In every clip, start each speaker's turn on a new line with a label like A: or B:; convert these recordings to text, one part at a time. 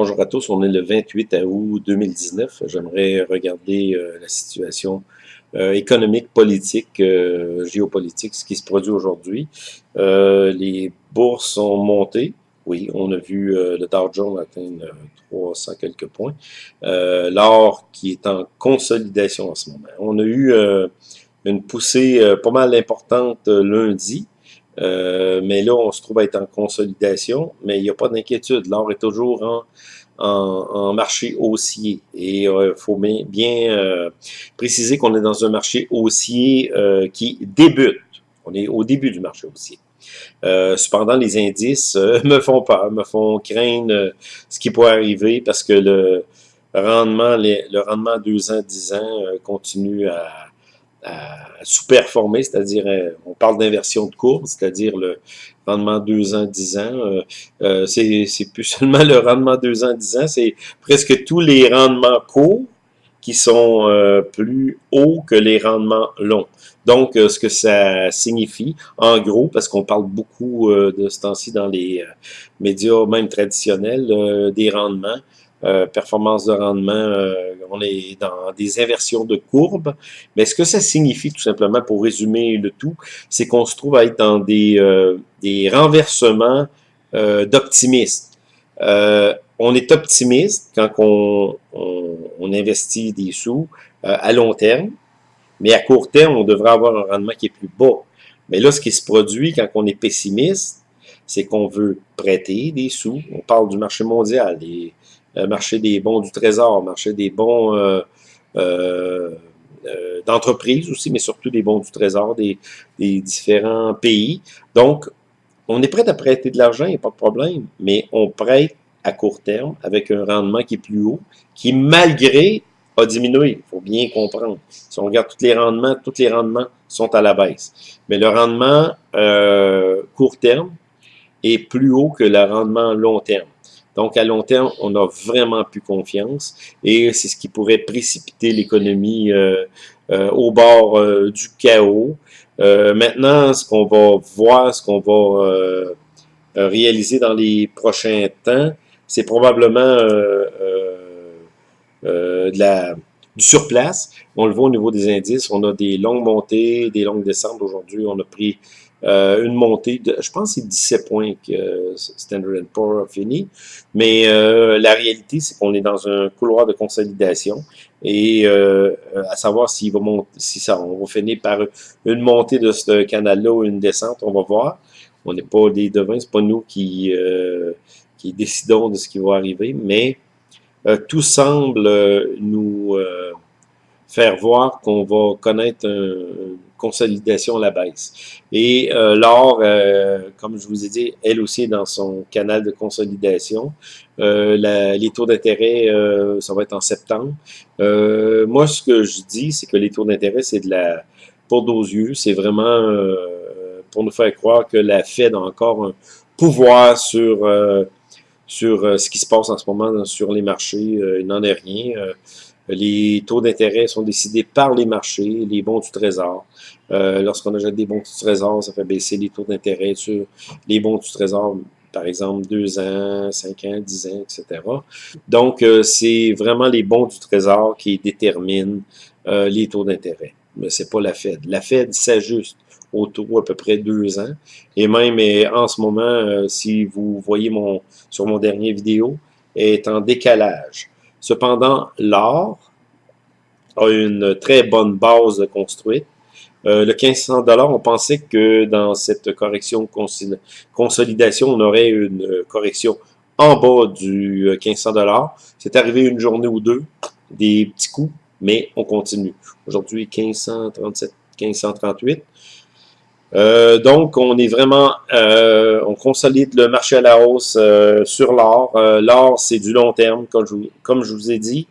A: Bonjour à tous, on est le 28 août 2019. J'aimerais regarder euh, la situation euh, économique, politique, euh, géopolitique, ce qui se produit aujourd'hui. les bourses ont monté. Oui, on a vu le Dow Jones atteindre 300 quelques points. L'or qui est en consolidation en ce moment. On a eu une poussée pas mal importante lundi. Euh, mais là, on se trouve à être en consolidation, mais il n'y a pas d'inquiétude. L'or est toujours en, en, marché haussier. Et il euh, faut bien, bien euh, préciser qu'on est dans un marché haussier qui débute. On est au début du marché haussier. cependant, les indices me font peur, me font craindre ce qui pourrait arriver parce que le rendement, le rendement à 2 ans, 10 ans continue à à sous-performer, c'est-à-dire, euh, on parle d'inversion de courbe, c'est-à-dire le rendement 2 ans, 10 ans. Euh, euh, c'est plus seulement le rendement 2 ans, 10 ans, c'est presque tous les rendements courts qui sont plus hauts que les rendements longs. Donc, ce que ça signifie, en gros, parce qu'on parle beaucoup de ce temps-ci dans les médias, même traditionnels, des rendements, euh, performance de rendement, euh, on est dans des inversions de courbes. Mais ce que ça signifie, tout simplement, pour résumer le tout, c'est qu'on se trouve à être dans des, euh, des renversements d'optimistes. on est optimiste quand on, on, investit des sous à long terme, mais à court terme, on devrait avoir un rendement qui est plus bas. Mais là, ce qui se produit quand on est pessimiste, c'est qu'on veut prêter des sous. On parle du marché mondial, marché des bons du trésor, marché des bons euh, euh, d'entreprise aussi, mais surtout des bons du trésor des, différents pays. Donc, on est prêt à prêter de l'argent, il n'y a pas de problème, mais on prête à court terme avec un rendement qui est plus haut, qui malgré a diminué. Il faut bien comprendre. Si on regarde tous les rendements, tous les rendements sont à la baisse. Mais le rendement court terme est plus haut que le rendement long terme. Donc, à long terme, on a vraiment plus confiance et c'est ce qui pourrait précipiter l'économie euh, euh, au bord euh, du chaos. maintenant, ce qu'on va voir, ce qu'on va réaliser dans les prochains temps, c'est probablement du surplace. On le voit au niveau des indices, on a des longues montées, des longues descentes. Aujourd'hui, on a pris euh, une montée de, je pense c'est 17 points que Standard Poor's a fini, mais euh, la réalité c'est qu'on est dans un couloir de consolidation et euh, à savoir s'il va monter, si ça, on va finir par une montée de ce canal-là ou une descente, on va voir. On n'est pas des devins, c'est pas nous qui, qui décidons de ce qui va arriver, mais tout semble nous faire voir qu'on va connaître une consolidation à la baisse. Et euh, l'or, euh, comme je vous ai dit, elle aussi est dans son canal de consolidation. Euh, les taux d'intérêt, euh, ça va être en septembre. Moi, ce que je dis, c'est que les taux d'intérêt, c'est de la poudre aux yeux. C'est vraiment pour nous faire croire que la Fed a encore un pouvoir sur sur ce qui se passe en ce moment sur les marchés. il n'en est rien. Les taux d'intérêt sont décidés par les marchés, les bons du trésor. Euh, Lorsqu'on achète des bons du trésor, ça fait baisser les taux d'intérêt sur les bons du trésor, par exemple 2 ans, 5 ans, 10 ans, etc. Donc, euh, c'est vraiment les bons du trésor qui déterminent euh, les taux d'intérêt. Mais c'est pas la Fed. La Fed s'ajuste au taux à peu près 2 ans. Et même en ce moment, euh, si vous voyez mon sur mon dernier vidéo, est en décalage. Cependant, l'or a une très bonne base construite. Euh, le 1500 on pensait que dans cette correction consolidation, on aurait une correction en bas du 1500 euh, C'est arrivé une journée ou deux, des petits coups, mais on continue. Aujourd'hui, 1537, 1538. Euh, donc, on est vraiment, euh, on consolide le marché à la hausse euh, sur l'or. l'or, c'est du long terme, comme je, comme je vous ai dit.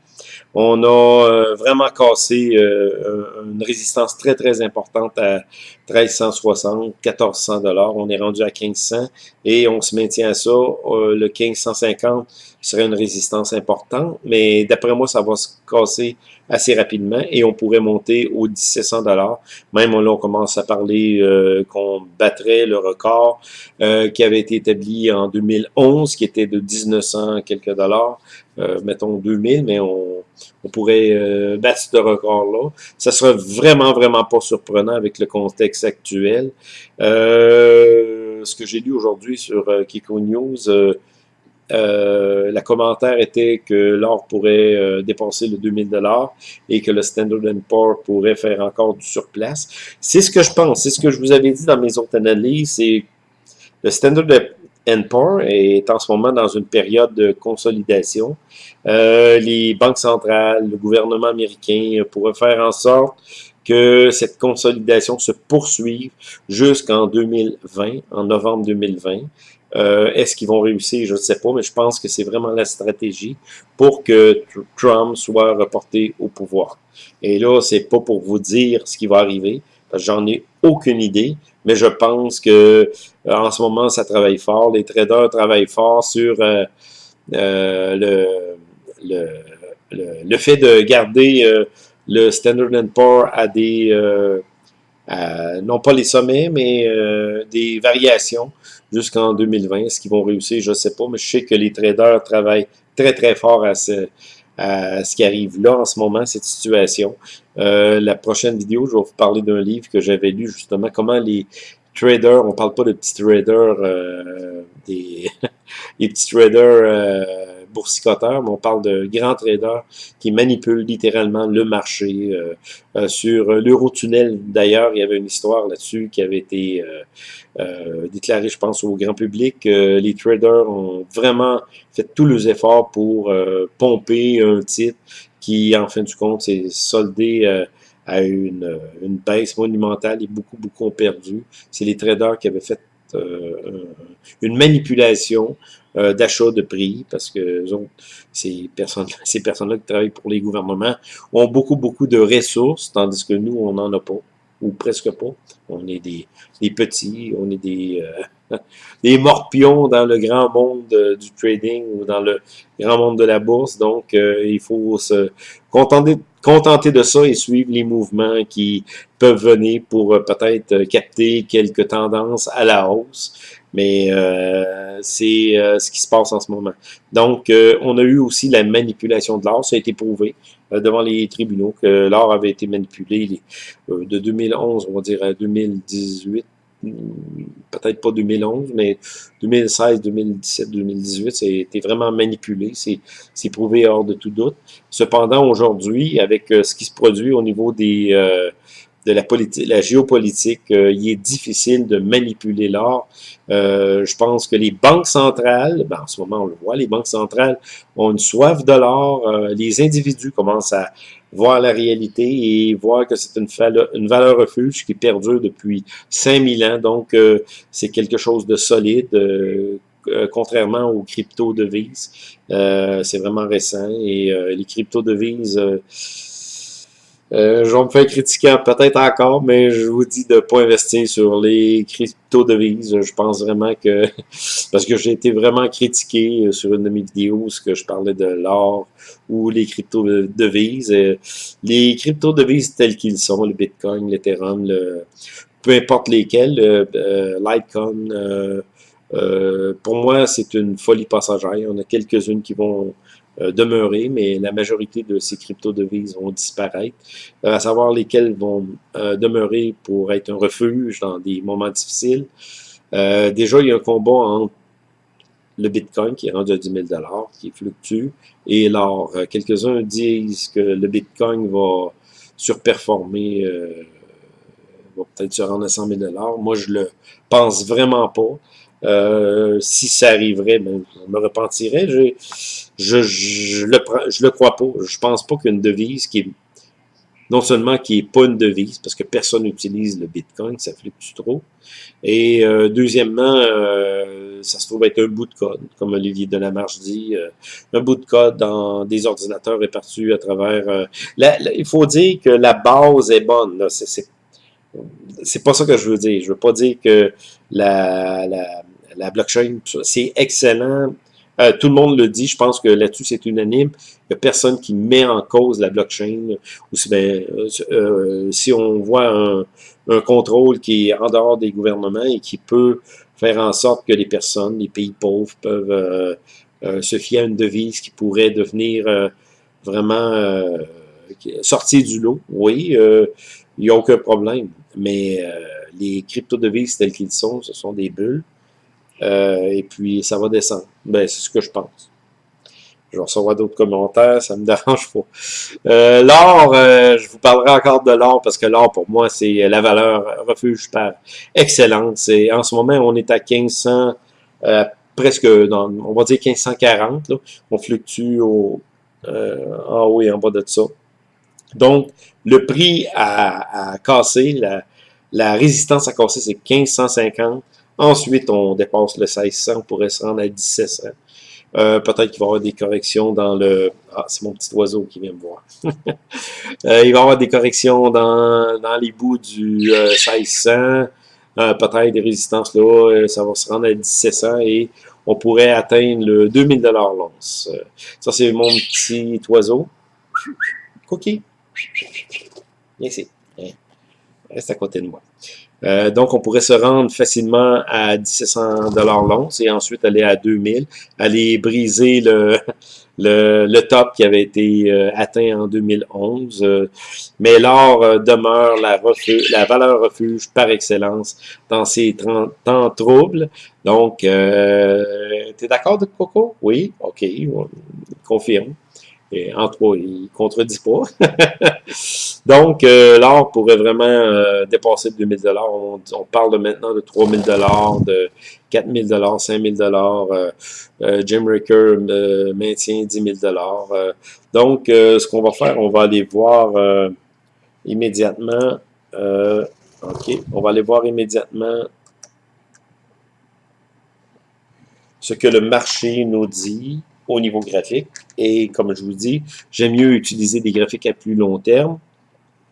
A: On a vraiment cassé une résistance très, très importante à 1360, 1400 dollars. On est rendu à 1500 et on se maintient à ça. le 1550 serait une résistance importante, mais d'après moi, ça va se casser assez rapidement et on pourrait monter aux 1700 dollars. Même là, on commence à parler euh, qu'on battrait le record euh, qui avait été établi en 2011, qui était de 1900 quelques dollars, euh, mettons 2000, mais on, on pourrait battre ce record-là. Ça sera vraiment, vraiment pas surprenant avec le contexte actuel. ce que j'ai lu aujourd'hui sur Kiko News, euh, la commentaire était que l'or pourrait euh, dépasser le 2000 dollars et que le Standard Poor's pourrait faire encore du surplace. C'est ce que je pense. C'est ce que je vous avais dit dans mes autres analyses. C'est le Standard Poor's est en ce moment dans une période de consolidation. Euh, les banques centrales, le gouvernement américain pourraient faire en sorte que cette consolidation se poursuive jusqu'en 2020, en novembre 2020. Euh, Est-ce qu'ils vont réussir? Je ne sais pas, mais je pense que c'est vraiment la stratégie pour que Trump soit reporté au pouvoir. Et là, c'est pas pour vous dire ce qui va arriver, parce que j'en ai aucune idée, mais je pense que euh, en ce moment, ça travaille fort. Les traders travaillent fort sur euh, euh le, le, le, fait de garder euh, le Standard Poor's à des euh, non pas les sommets, mais euh, des variations jusqu'en 2020. Est-ce qu'ils vont réussir? Je ne sais pas, mais je sais que les traders travaillent très, très fort à ce, qui arrive là en ce moment, cette situation. Euh, la prochaine vidéo, je vais vous parler d'un livre que j'avais lu justement, comment les traders, on parle pas de petits traders, des les petits traders on parle de grands traders qui manipulent littéralement le marché. Euh, euh, sur l'Eurotunnel, d'ailleurs, il y avait une histoire là-dessus qui avait été euh, déclarée, je pense, au grand public. les traders ont vraiment fait tous les efforts pour pomper un titre qui, en fin du compte, s'est soldé à une, une baisse monumentale et beaucoup, beaucoup ont perdu. C'est les traders qui avaient fait une manipulation euh, d'achat de prix, parce que ces personnes ces personnes-là qui travaillent pour les gouvernements ont beaucoup, beaucoup de ressources, tandis que nous, on n'en a pas, ou presque pas. On est des, des petits, on est des, euh, des morpions dans le grand monde euh, du trading ou dans le grand monde de la bourse. Donc, il faut se contenter, contenter de ça et suivre les mouvements qui peuvent venir pour peut-être capter quelques tendances à la hausse mais euh, c'est euh, ce qui se passe en ce moment. Donc, euh, on a eu aussi la manipulation de l'or, ça a été prouvé devant les tribunaux que l'or avait été manipulé de 2011, on va dire, à 2018, hmm, peut-être pas 2011, mais 2016, 2017, 2018, c'était vraiment manipulé, c'est prouvé hors de tout doute. Cependant, aujourd'hui, avec ce qui se produit au niveau des de la, politique, la géopolitique, euh, il est difficile de manipuler l'or. Euh, je pense que les banques centrales, ben en ce moment on le voit, les banques centrales ont une soif de l'or. Euh, les individus commencent à voir la réalité et voir que c'est une, valeur refuge qui perdure depuis 5000 ans. Donc, c'est quelque chose de solide. contrairement aux crypto-devises, c'est vraiment récent et les crypto-devises euh, je vais me faire critiquer peut-être encore, mais je vous dis de ne pas investir sur les crypto-devises. Je pense vraiment que, parce que j'ai été vraiment critiqué sur une de mes vidéos, ce que je parlais de l'or ou les crypto-devises. Euh, les crypto-devises telles qu'ils sont, le Bitcoin, l'Ethereum, le, peu importe lesquels, euh, euh, pour moi, c'est une folie passagère. En a quelques-unes qui vont euh, demeurer, mais la majorité de ces crypto-devises vont disparaître, euh, à savoir lesquelles vont euh, demeurer pour être un refuge dans des moments difficiles. déjà, il y a un combat entre le Bitcoin qui est rendu à 10 000 qui fluctue, et l'or. Quelques-uns disent que le Bitcoin va surperformer, va peut-être se rendre à 100 000 Moi, je le pense vraiment pas. Euh, si ça arriverait, ben, je me repentirais. Je, je, je, le, je le crois pas. Je pense pas qu'une devise qui est non seulement qui n'est pas une devise, parce que personne n'utilise le Bitcoin, ça fluctue trop, et euh, deuxièmement, euh, ça se trouve être un bout de code, comme Olivier Delamarche dit, euh, un bout de code dans des ordinateurs répartis à travers... il faut dire que la base est bonne, c'est pas ça que je veux dire. Je veux pas dire que la, la, la blockchain, c'est excellent euh, tout le monde le dit, je pense que là-dessus c'est unanime. Il n'y a personne qui met en cause la blockchain. Ou si, ben, euh, euh, si on voit un, un, contrôle qui est en dehors des gouvernements et qui peut faire en sorte que les personnes, les pays pauvres peuvent se fier à une devise qui pourrait devenir vraiment sortir du lot, oui, il n'y a aucun problème. Mais les crypto-devises telles qu'ils sont, ce sont des bulles. Euh, et puis, ça va descendre. Ben, c'est ce que je pense. Je vais recevoir d'autres commentaires, ça me dérange pas. Euh, l'or, euh, je vous parlerai encore de l'or parce que l'or, pour moi, c'est la valeur refuge par excellence. Et en ce moment, on est à 1500, euh, presque, dans, on va dire 1540. Là. On fluctue au, en haut et en bas de ça. Donc, le prix à, à casser, la, la résistance à casser, c'est 1550. Ensuite, on dépasse le 1600, on pourrait se rendre à 1700. Euh, Peut-être qu'il va y avoir des corrections dans le... Ah, c'est mon petit oiseau qui vient me voir. euh, il va y avoir des corrections dans, dans les bouts du euh, 1600. Euh, Peut-être des résistances là, euh, ça va se rendre à 1700 et on pourrait atteindre le 2000 l'once. Euh, ça, c'est mon petit oiseau. Cookie? Viens. Reste à côté de moi. Euh, donc, on pourrait se rendre facilement à 1700 dollars l'once et ensuite aller à 2000, aller briser le, le, top qui avait été euh, atteint en 2011. Euh, mais l'or demeure la, la valeur refuge par excellence dans ces temps troubles. Donc, tu es d'accord Coco? Oui? OK, confirme. Et en trois, il contredit pas. Donc, euh, l'or pourrait vraiment euh, dépasser 2000 dollars. On, parle maintenant de 3000 dollars, de 4000 dollars, 5000 dollars. Euh, euh, Jim Ricker maintient 10 000 dollars. donc, ce qu'on va faire, on va aller voir immédiatement. ok, on va aller voir immédiatement ce que le marché nous dit au niveau graphique. Et comme je vous dis, j'aime mieux utiliser des graphiques à plus long terme.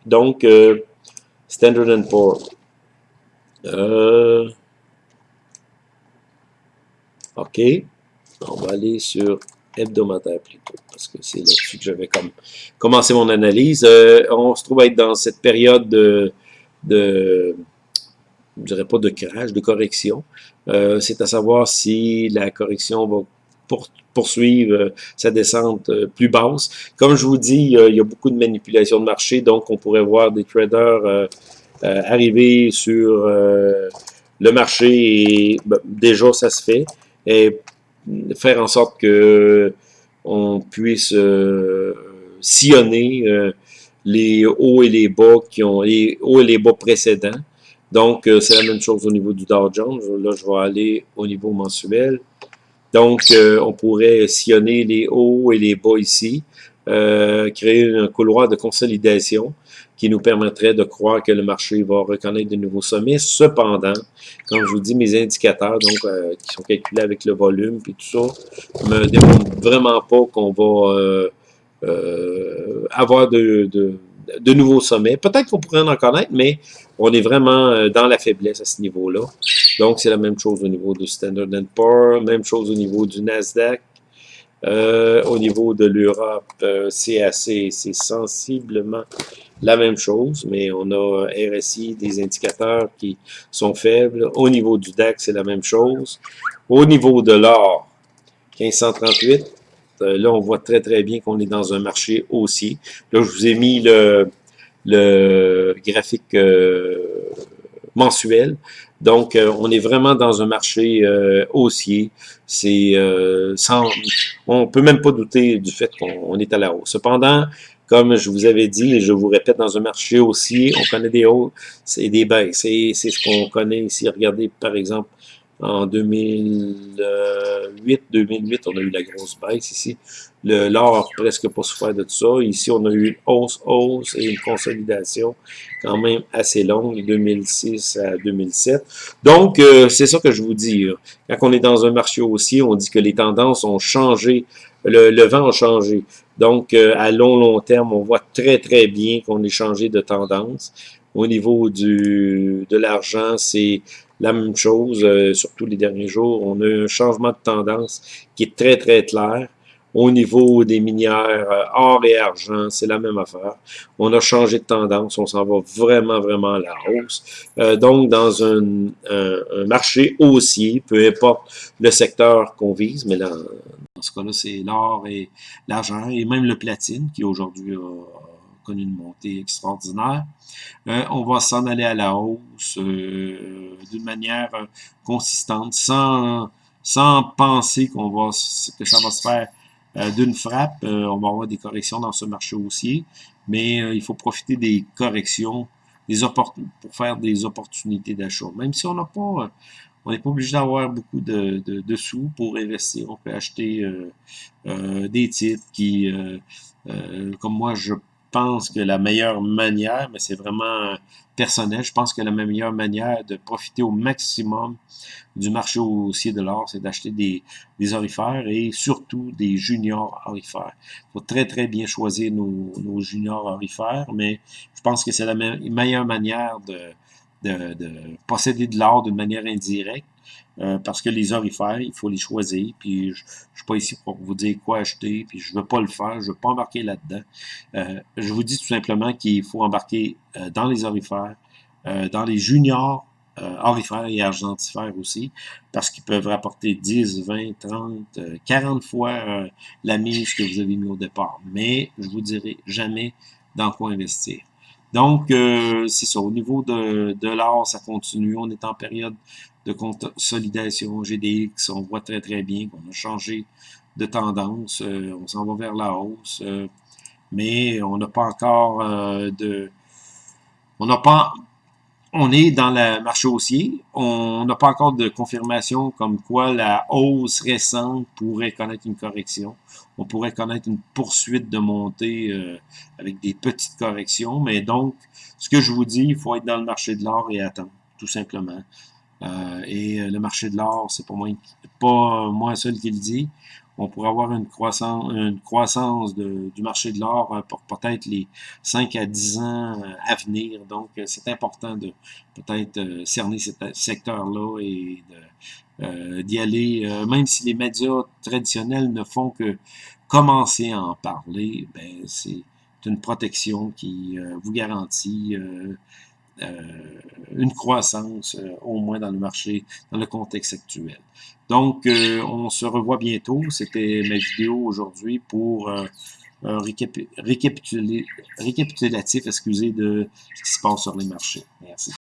A: Donc, euh, Standard Poor's. Euh, OK. On va aller sur hebdomadaire plutôt, parce que c'est là-dessus que j'avais comme commencé mon analyse. Euh, on se trouve être dans cette période de, de je dirais pas de crash, de correction. Euh, c'est à savoir si la correction va pour, poursuivre euh, sa descente euh, plus basse. Comme je vous dis, il y a beaucoup de manipulation de marché, donc on pourrait voir des traders euh, arriver sur le marché et ben, déjà ça se fait et faire en sorte que on puisse sillonner les hauts et les bas qui ont les hauts et les bas précédents. Donc, c'est la même chose au niveau du Dow Jones. Là, je vais aller au niveau mensuel. Donc, euh, on pourrait sillonner les hauts et les bas ici, euh, créer un couloir de consolidation qui nous permettrait de croire que le marché va reconnaître de nouveaux sommets. Cependant, comme je vous dis, mes indicateurs, donc euh, qui sont calculés avec le volume et tout ça, me démontrent vraiment pas qu'on va avoir de nouveaux sommets. Peut-être qu'on pourrait en connaître, mais on est vraiment euh, dans la faiblesse à ce niveau-là. Donc, c'est la même chose au niveau du Standard Poor's, même chose au niveau du Nasdaq. Euh, au niveau de l'Europe, euh, CAC, c'est sensiblement la même chose, mais on a RSI, des indicateurs qui sont faibles. Au niveau du DAX, c'est la même chose. Au niveau de l'or, 1538, euh, là, on voit très, très bien qu'on est dans un marché haussier. Là, je vous ai mis le, graphique euh, mensuel. Donc, euh, on est vraiment dans un marché haussier. C'est sans, on peut même pas douter du fait qu'on est à la hausse. Cependant, comme je vous avais dit, et je vous répète, dans un marché haussier, on connaît des hauts et des baisses. C'est ce qu'on connaît ici. Regardez, par exemple, En 2008, 2008, on a eu la grosse baisse ici. L'or presque pas souffert de tout ça. Ici, on a eu une hausse, hausse et une consolidation quand même assez longue, de 2006 à 2007. Donc, euh, c'est ça que je vous dis. Quand on est dans un marché haussier, on dit que les tendances ont changé, le, vent a changé. Donc, euh, à long, long terme, on voit très, très bien qu'on est changé de tendance. Au niveau du, de l'argent, c'est la même chose, euh, surtout les derniers jours. On a un changement de tendance qui est très, très clair. Au niveau des minières, euh, or et argent, c'est la même affaire. On a changé de tendance, on s'en va vraiment, vraiment à la hausse. Euh, donc, dans un, un, marché haussier, peu importe le secteur qu'on vise, mais là, dans ce cas-là, c'est l'or et l'argent, et même le platine, qui aujourd'hui a une montée extraordinaire. Euh, on va s'en aller à la hausse euh, d'une manière euh, consistante, sans, penser que ça va se faire d'une frappe. on va avoir des corrections dans ce marché haussier, mais il faut profiter des corrections des pour faire des opportunités d'achat. Même si on n'a pas on n'est pas obligé d'avoir beaucoup de, de, sous pour investir. On peut acheter des titres qui, comme moi, je pense que la meilleure manière, mais c'est vraiment personnel, je pense que la meilleure manière de profiter au maximum du marché haussier de l'or, c'est d'acheter des, orifères et surtout des juniors orifères. Il faut très très bien choisir nos, nos juniors orifères, mais je pense que c'est la meilleure manière de, de, de posséder de l'or d'une manière indirecte euh, parce que les orifères, il faut les choisir, puis je, je suis pas ici pour vous dire quoi acheter, puis je veux pas le faire, je veux pas embarquer là-dedans. Euh, je vous dis tout simplement qu'il faut embarquer euh, dans les orifères, dans les juniors orifères et argentifères aussi, parce qu'ils peuvent rapporter 10, 20, 30, 40 fois la mise que vous avez mis au départ. Mais je vous dirai jamais dans quoi investir. Donc, c'est ça. Au niveau de, de l'or, ça continue. On est en période de consolidation GDX, on voit très très bien qu'on a changé de tendance, euh, on s'en va vers la hausse, euh, mais on n'a pas encore euh, de... On n'a pas... On est dans le marché haussier, on n'a pas encore de confirmation comme quoi la hausse récente pourrait connaître une correction. On pourrait connaître une poursuite de montée avec des petites corrections, mais donc, ce que je vous dis, il faut être dans le marché de l'or et attendre, tout simplement. Euh, et euh, le marché de l'or, c'est pas moi, pas moi seul qui le dit. On pourrait avoir une croissance, une croissance du marché de l'or euh, pour peut-être les 5 à 10 ans à venir. Donc, c'est important de peut-être cerner ce secteur-là et d'y aller, même si les médias traditionnels ne font que commencer à en parler, ben, c'est une protection qui vous garantit euh, une croissance, euh, au moins dans le marché, dans le contexte actuel. Donc, euh, on se revoit bientôt. C'était ma vidéo aujourd'hui pour un récapitulatif, excusez, de ce qui se passe sur les marchés. Merci.